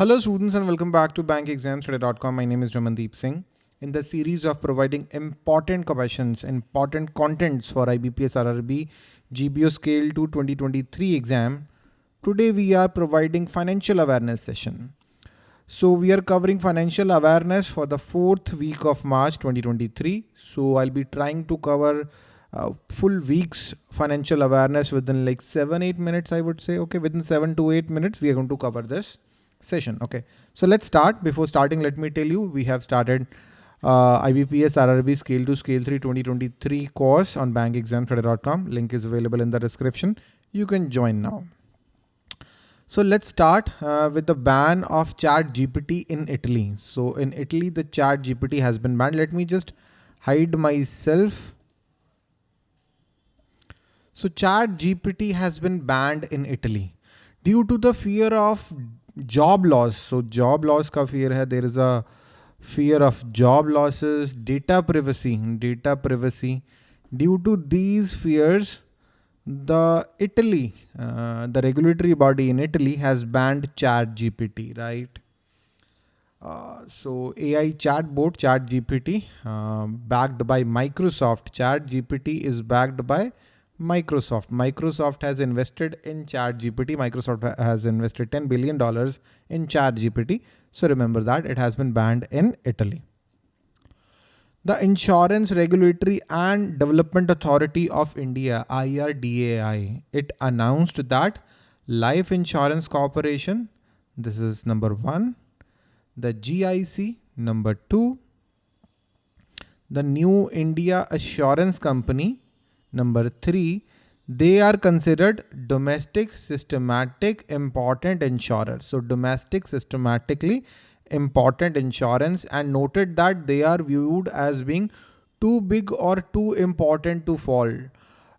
Hello students and welcome back to bankexamstoday.com. My name is Ramandeep Singh. In the series of providing important questions, important contents for IBPS RRB GBO Scale 2 2023 exam, today we are providing financial awareness session. So we are covering financial awareness for the fourth week of March 2023. So I'll be trying to cover uh, full weeks financial awareness within like seven, eight minutes, I would say. Okay, within seven to eight minutes, we are going to cover this session. Okay, so let's start. Before starting, let me tell you, we have started uh, IBPS RRB Scale 2 Scale 3 2023 course on bankexamstoday.com. Link is available in the description. You can join now. So let's start uh, with the ban of chat GPT in Italy. So in Italy, the chat GPT has been banned. Let me just hide myself. So chat GPT has been banned in Italy due to the fear of job loss. So job loss ka fear hai. There is a fear of job losses, data privacy, data privacy. Due to these fears, the Italy, uh, the regulatory body in Italy has banned chat GPT, right? Uh, so AI chatbot chat GPT uh, backed by Microsoft. Chat GPT is backed by Microsoft. Microsoft has invested in chat GPT. Microsoft has invested $10 billion in chat GPT. So remember that it has been banned in Italy. The Insurance Regulatory and Development Authority of India, IRDAI, it announced that Life Insurance Corporation, this is number one, the GIC, number two, the New India Assurance Company, number three, they are considered domestic, systematic, important insurers. So domestic, systematically important insurance and noted that they are viewed as being too big or too important to fall.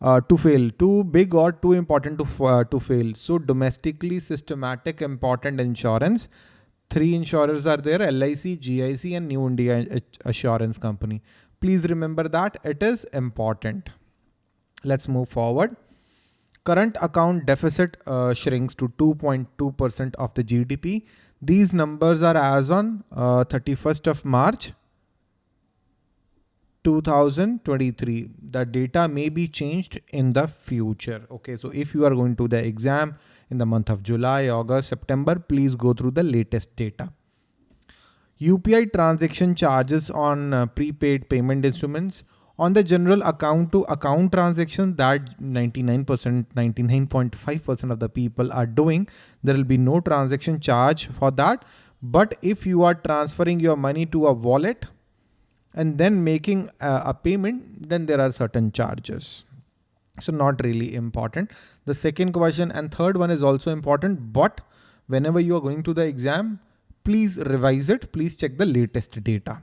Uh, to fail, too big or too important to, uh, to fail. So domestically systematic important insurance. Three insurers are there, LIC, GIC and New India Assurance Company. Please remember that it is important. Let's move forward. Current account deficit uh, shrinks to 2.2% of the GDP. These numbers are as on uh, 31st of March 2023. The data may be changed in the future. Okay, so if you are going to the exam in the month of July, August, September, please go through the latest data. UPI transaction charges on uh, prepaid payment instruments on the general account to account transaction that 99%, 99.5% of the people are doing, there will be no transaction charge for that. But if you are transferring your money to a wallet and then making a, a payment, then there are certain charges. So not really important. The second question and third one is also important, but whenever you are going to the exam, please revise it. Please check the latest data.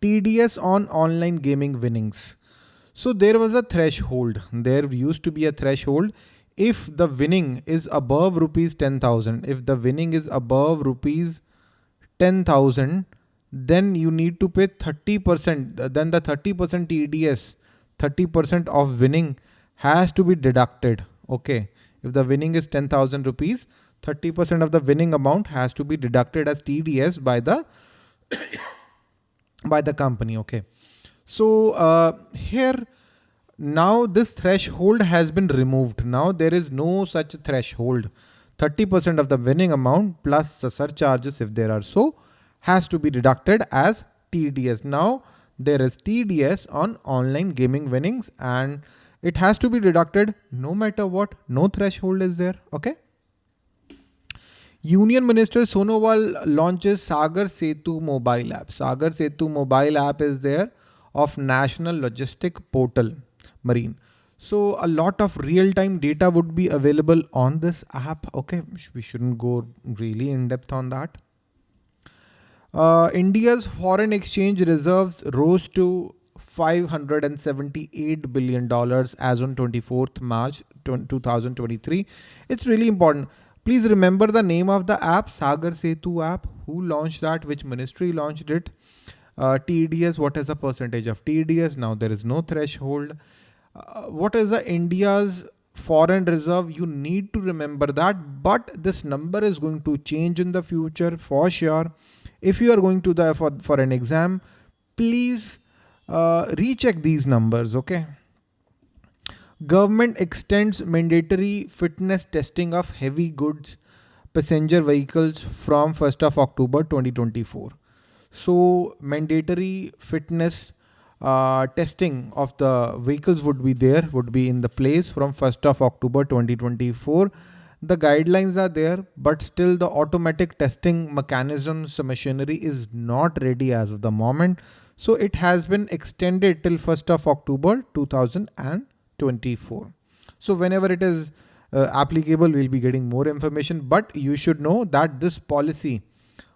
TDS on online gaming winnings. So there was a threshold. There used to be a threshold. If the winning is above rupees 10,000, if the winning is above rupees 10,000, then you need to pay 30%. Then the 30% TDS, 30% of winning has to be deducted. Okay. If the winning is 10,000 rupees, 30% of the winning amount has to be deducted as TDS by the by the company. Okay. So uh, here now this threshold has been removed. Now there is no such threshold. 30% of the winning amount plus the surcharges if there are so has to be deducted as TDS. Now there is TDS on online gaming winnings and it has to be deducted no matter what, no threshold is there. Okay. Union Minister Sonowal launches Sagar Setu mobile app. Sagar Setu mobile app is there of National Logistic Portal Marine. So a lot of real-time data would be available on this app. Okay, we shouldn't go really in depth on that. Uh, India's foreign exchange reserves rose to $578 billion as on 24th March 2023. It's really important. Please remember the name of the app, Sagar Setu app. Who launched that? Which ministry launched it? Uh, TDS, what is the percentage of TDS? Now there is no threshold. Uh, what is the India's foreign reserve you need to remember that but this number is going to change in the future for sure if you are going to the for, for an exam please uh, recheck these numbers okay government extends mandatory fitness testing of heavy goods passenger vehicles from 1st of october 2024 so mandatory fitness uh, testing of the vehicles would be there, would be in the place from 1st of October 2024. The guidelines are there, but still the automatic testing mechanisms machinery is not ready as of the moment. So it has been extended till 1st of October 2024. So whenever it is uh, applicable, we'll be getting more information, but you should know that this policy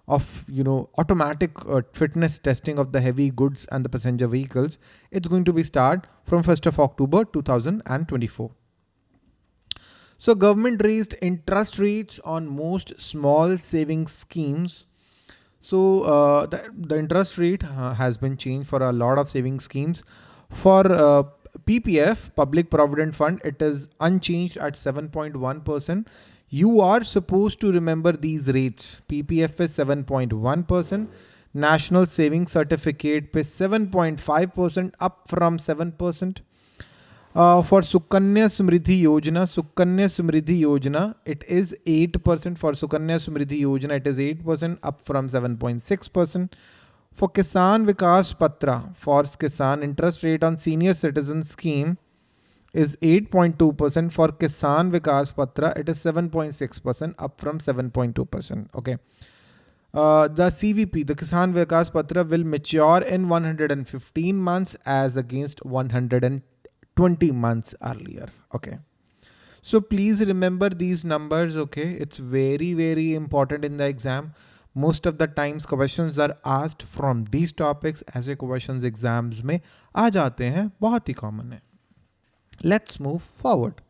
of you know automatic uh, fitness testing of the heavy goods and the passenger vehicles it's going to be start from 1st of october 2024 so government raised interest rates on most small savings schemes. So uh, the, the interest rate uh, has been changed for a lot of saving schemes. For uh, ppf public provident fund it is unchanged at 7.1 percent you are supposed to remember these rates. PPF is 7.1%, National Savings Certificate is 7.5% up from 7%. Uh, for Sukanya Samriddhi Yojana, Sukanya Samriddhi Yojana, it is 8%. For Sukanya Samriddhi Yojana, it is 8% up from 7.6%. For Kisan Vikas Patra, for Kisan interest rate on senior citizen scheme, is 8.2% for Kisan Vikas Patra. It is 7.6% up from 7.2%. Okay. Uh, the CVP, the Kisan Vikas Patra will mature in 115 months as against 120 months earlier. Okay. So please remember these numbers. Okay. It's very, very important in the exam. Most of the times questions are asked from these topics ऐसे questions exams में आ जाते हैं बहुत ही common है Let's move forward.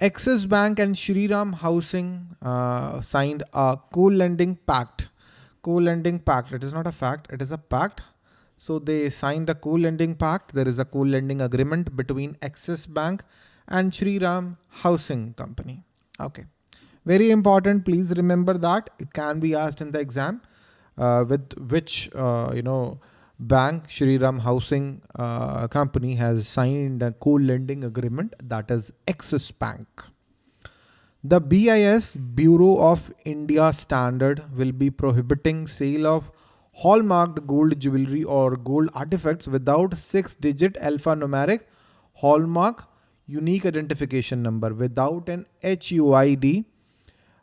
Axis Bank and Shriram Housing uh, signed a co-lending pact. Co-lending pact. It is not a fact. It is a pact. So they signed the co-lending pact. There is a co-lending agreement between Axis Bank and Shriram Housing Company. Okay. Very important. Please remember that it can be asked in the exam uh, with which, uh, you know, bank Shriram Housing uh, Company has signed a co-lending agreement that is Axis Bank. The BIS Bureau of India standard will be prohibiting sale of hallmarked gold jewelry or gold artifacts without six digit alphanumeric hallmark unique identification number without an HUID.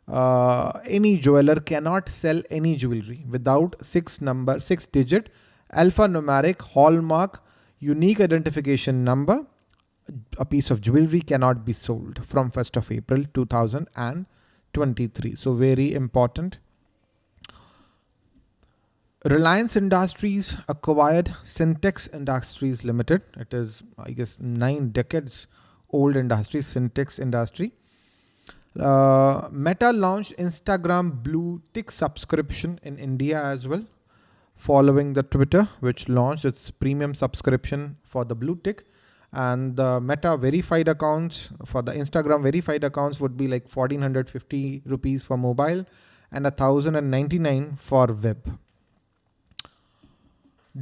Uh, any jeweler cannot sell any jewelry without six number six digit alphanumeric hallmark unique identification number, a piece of jewelry cannot be sold from 1st of April 2023. So very important. Reliance Industries acquired Sintex Industries Limited. It is, I guess, nine decades old industry, Sintex Industry. Uh, Meta launched Instagram Blue Tick subscription in India as well following the Twitter, which launched its premium subscription for the blue tick. And the Meta verified accounts for the Instagram verified accounts would be like 1450 rupees for mobile and 1099 for web.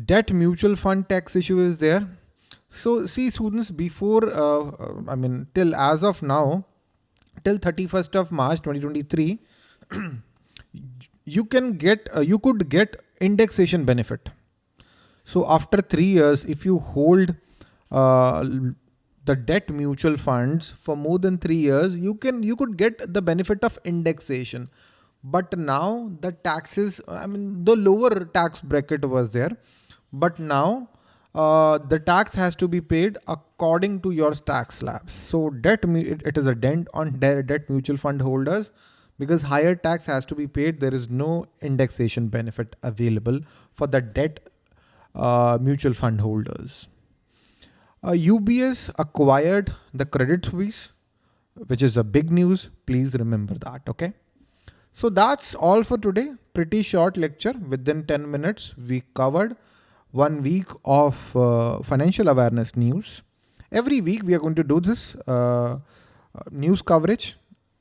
Debt mutual fund tax issue is there. So see students before, uh, I mean, till as of now, till 31st of March 2023, you can get, uh, you could get indexation benefit. So after three years, if you hold uh, the debt mutual funds for more than three years, you can you could get the benefit of indexation. But now the taxes, I mean, the lower tax bracket was there, but now uh, the tax has to be paid according to your tax slabs. So debt, it, it is a dent on debt mutual fund holders because higher tax has to be paid. There is no indexation benefit available for the debt uh, mutual fund holders. Uh, UBS acquired the Credit Suisse, which is a big news. Please remember that. Okay. So that's all for today. Pretty short lecture within 10 minutes. We covered one week of uh, financial awareness news Every week we are going to do this uh, uh, news coverage.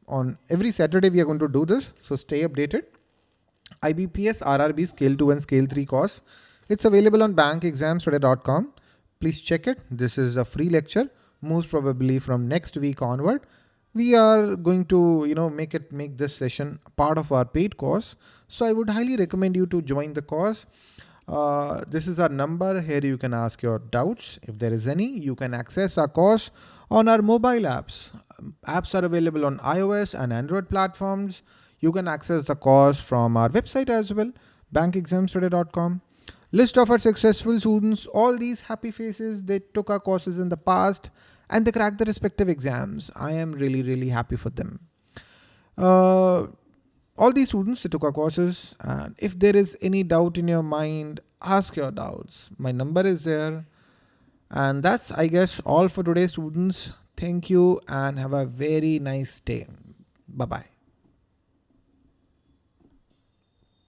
On every Saturday we are going to do this. So stay updated. IBPS RRB Scale 2 and Scale 3 course. It's available on bankexamstoday.com. Please check it. This is a free lecture, most probably from next week onward. We are going to, you know, make it make this session part of our paid course. So I would highly recommend you to join the course. Uh, this is our number. Here you can ask your doubts. If there is any, you can access our course on our mobile apps. Apps are available on iOS and Android platforms. You can access the course from our website as well, bankexamstoday.com. List of our successful students, all these happy faces, they took our courses in the past and they cracked the respective exams. I am really, really happy for them. Uh, all these students, they took our courses and if there is any doubt in your mind, ask your doubts. My number is there. And that's, I guess, all for today, students. Thank you and have a very nice day. Bye-bye.